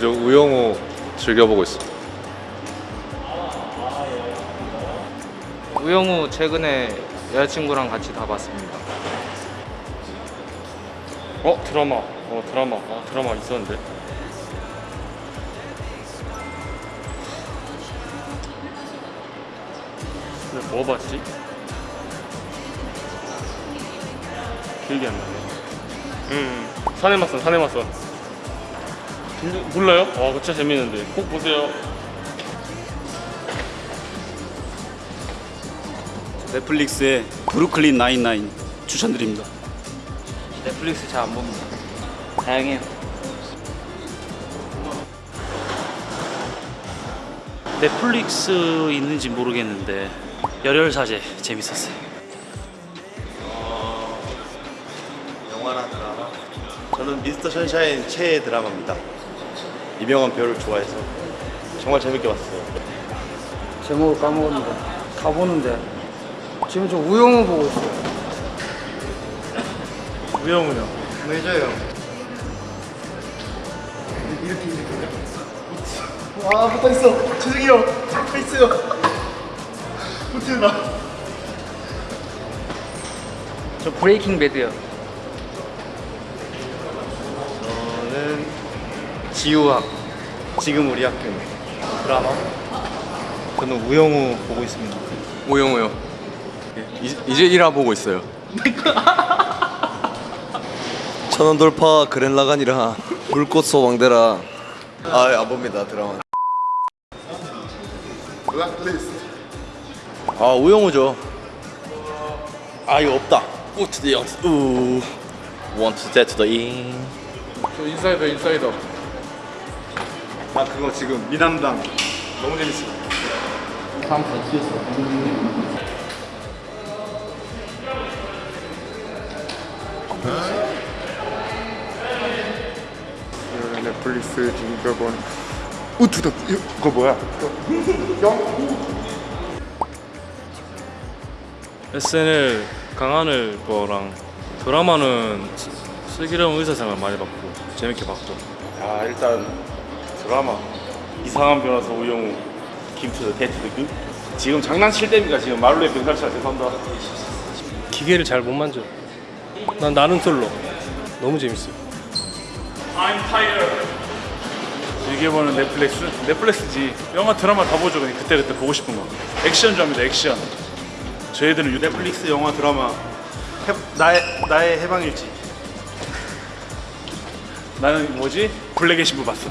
저 우영우 즐겨보고 있어. 우영우 최근에 여자친구랑 같이 다 봤습니다. 어 드라마 어 드라마 아 드라마 있었는데 근데 뭐 봤지? 기억이 안 나네 음 사내맞선 사내맞선 근데 몰라요? 와 진짜 재밌는데 꼭 보세요 넷플릭스의 브루클린 나인나인 추천드립니다. 넷플릭스 잘 안 봅니다. 다양해요. 넷플릭스 있는지 모르겠는데 열혈사제 재밌었어요. 영화나 드라마? 저는 미스터 션샤인 최애 드라마입니다. 이병헌 배우를 좋아해서 정말 재밌게 봤어요. 제목을 까먹었는데 다 보는데 지금 저 우영우 보고 있어요. 우영우요? 매저요. 이렇게 이렇게. 와 붙어있어. 죄송해요 붙어있어요. 붙어나? 저 브레이킹 배드요. 지우학 지금 우리 학교 드라마 저는 우영우 보고 있습니다. 우영우요. 이, 이제 1화 보고 있어요. 천원 돌파 그랜라간이라 불꽃 소 왕대라 아안 봅니다 드라마 아 우영우죠. 아 이거 없다. 우투 디 영스 우 원투 제트 더 인. 저 인사이더 인사이더. 아 그거 지금 미남당 너무 재밌어. 넷플릭스 진격원. 우투다. 이거 뭐야? SNL 강하늘 거랑 드라마는 스- 슬기로운 의사생활 많이 봤고 재밌게 봤고 아 일단 드라마 이상한 변호사 우영우 데이트드 그 지금 장난칠 때입니까 지금 말로의 병살차 죄송합니다 기계를 잘 못 만져. 난 나는 솔로. 너무 재밌어요. I'm tired 즐겨보는 넷플릭스? 넷플릭스지 영화 드라마 다 보죠 그냥 그때그때 보고 싶은 거 액션 좋아합니다 액션 저희들은 유튜브 넷플릭스 영화 드라마 해, 나의 나의 해방일지. 나는 뭐지? 블랙의 신부 봤어.